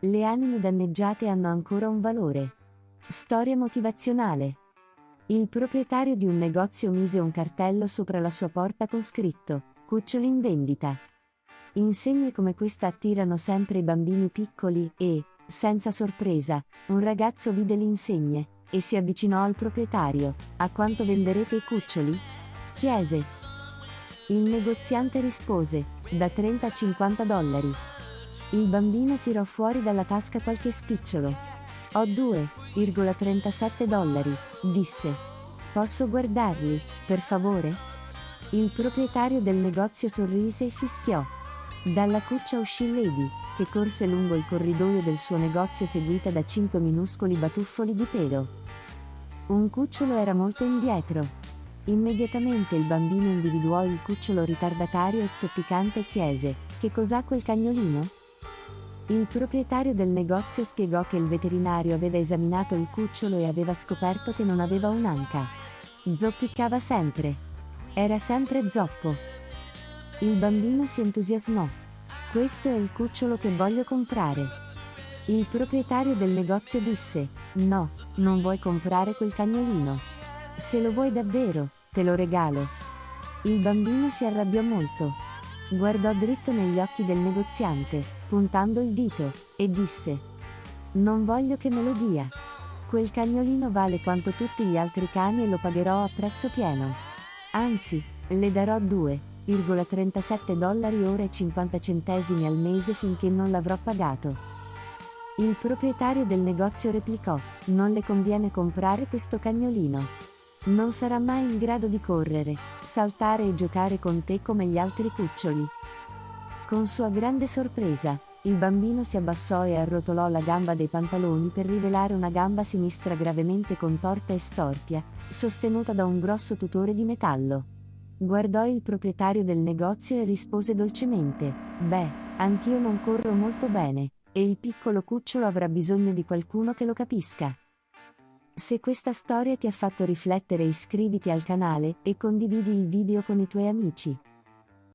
Le anime danneggiate hanno ancora un valore. Storia motivazionale. Il proprietario di un negozio mise un cartello sopra la sua porta con scritto Cuccioli in vendita. Insegne come questa attirano sempre i bambini piccoli e, senza sorpresa, un ragazzo vide l'insegne e si avvicinò al proprietario. A quanto venderete i cuccioli? chiese. Il negoziante rispose, da 30 a 50 dollari. Il bambino tirò fuori dalla tasca qualche spicciolo. Ho 2,37 dollari, disse. Posso guardarli, per favore? Il proprietario del negozio sorrise e fischiò. Dalla cuccia uscì Lady, che corse lungo il corridoio del suo negozio seguita da cinque minuscoli batuffoli di pelo. Un cucciolo era molto indietro. Immediatamente il bambino individuò il cucciolo ritardatario e zoppicante e chiese, che cos'ha quel cagnolino? Il proprietario del negozio spiegò che il veterinario aveva esaminato il cucciolo e aveva scoperto che non aveva un'anca. Zoppicava sempre. Era sempre zoppo. Il bambino si entusiasmò. Questo è il cucciolo che voglio comprare. Il proprietario del negozio disse, no, non vuoi comprare quel cagnolino. Se lo vuoi davvero, te lo regalo. Il bambino si arrabbiò molto. Guardò dritto negli occhi del negoziante, puntando il dito, e disse, non voglio che me lo dia. Quel cagnolino vale quanto tutti gli altri cani e lo pagherò a prezzo pieno. Anzi, le darò 2,37 dollari ora e 50 centesimi al mese finché non l'avrò pagato. Il proprietario del negozio replicò, non le conviene comprare questo cagnolino. Non sarà mai in grado di correre, saltare e giocare con te come gli altri cuccioli. Con sua grande sorpresa, il bambino si abbassò e arrotolò la gamba dei pantaloni per rivelare una gamba sinistra gravemente contorta e storpia, sostenuta da un grosso tutore di metallo. Guardò il proprietario del negozio e rispose dolcemente, Beh, anch'io non corro molto bene, e il piccolo cucciolo avrà bisogno di qualcuno che lo capisca. Se questa storia ti ha fatto riflettere iscriviti al canale e condividi il video con i tuoi amici.